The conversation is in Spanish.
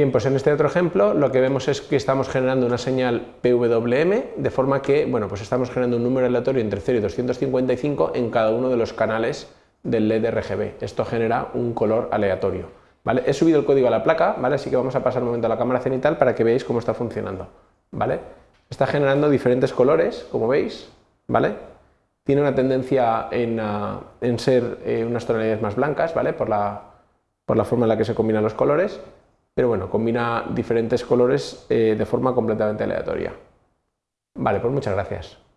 Bien, pues en este otro ejemplo lo que vemos es que estamos generando una señal PWM, de forma que, bueno, pues estamos generando un número aleatorio entre 0 y 255 en cada uno de los canales del LED RGB. Esto genera un color aleatorio. He subido el código a la placa, ¿vale? así que vamos a pasar un momento a la cámara cenital para que veáis cómo está funcionando. ¿vale? Está generando diferentes colores, como veis, ¿vale? tiene una tendencia en, ah, ser eh, unas tonalidades más blancas, ¿vale? por, la, por la forma en la que se combinan los colores, pero bueno, combina diferentes colores eh, de forma completamente aleatoria. Vale, pues muchas gracias.